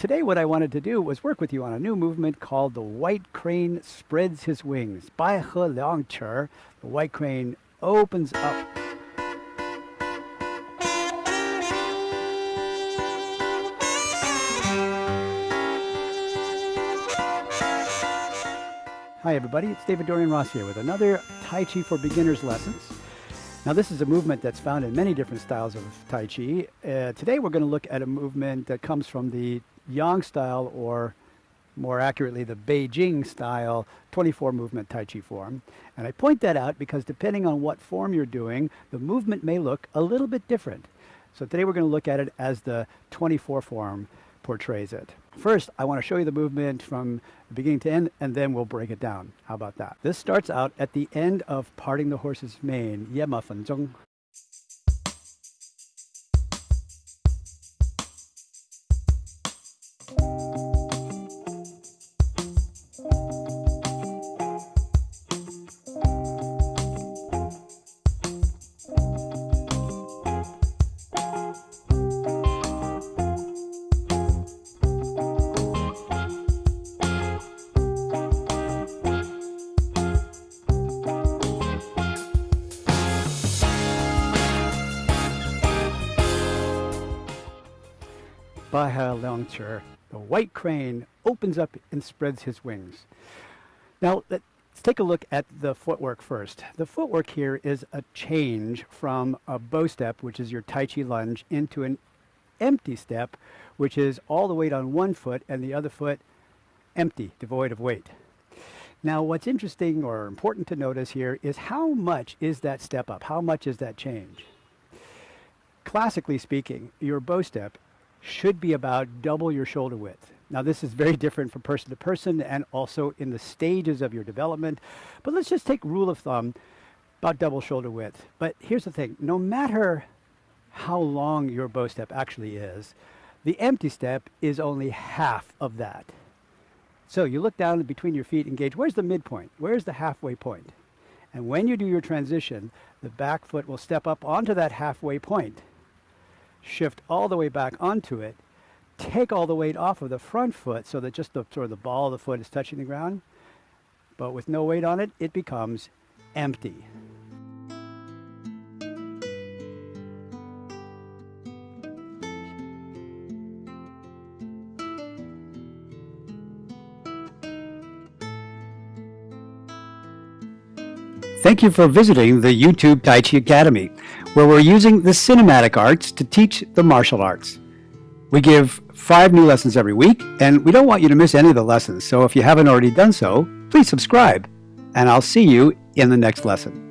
Today what I wanted to do was work with you on a new movement called the white crane spreads his wings. Bai He Liang Cher, the white crane opens up. Hi everybody, it's David Dorian Ross here with another Tai Chi for Beginners lessons. Now this is a movement that's found in many different styles of Tai Chi. Uh, today we're going to look at a movement that comes from the Yang style or more accurately the Beijing style 24 movement Tai Chi form. And I point that out because depending on what form you're doing, the movement may look a little bit different. So today we're going to look at it as the 24 form portrays it. First, I want to show you the movement from beginning to end, and then we'll break it down. How about that? This starts out at the end of parting the horse's mane, 分钟. Bai He Liang Cher, the white crane opens up and spreads his wings. Now, let's take a look at the footwork first. The footwork here is a change from a bow step, which is your Tai Chi lunge, into an empty step, which is all the weight on one foot and the other foot empty, devoid of weight. Now, what's interesting or important to notice here is how much is that step up? How much is that change? Classically speaking, your bow step should be about double your shoulder width. Now this is very different from person to person and also in the stages of your development, but let's just take rule of thumb, about double shoulder width. But here's the thing, no matter how long your bow step actually is, the empty step is only half of that. So you look down between your feet and gauge, where's the midpoint? Where's the halfway point? And when you do your transition, the back foot will step up onto that halfway point shift all the way back onto it, take all the weight off of the front foot so that just the sort of the ball of the foot is touching the ground. But with no weight on it, it becomes empty. Thank you for visiting the YouTube Tai Chi Academy where we're using the cinematic arts to teach the martial arts. We give five new lessons every week, and we don't want you to miss any of the lessons. So if you haven't already done so, please subscribe, and I'll see you in the next lesson.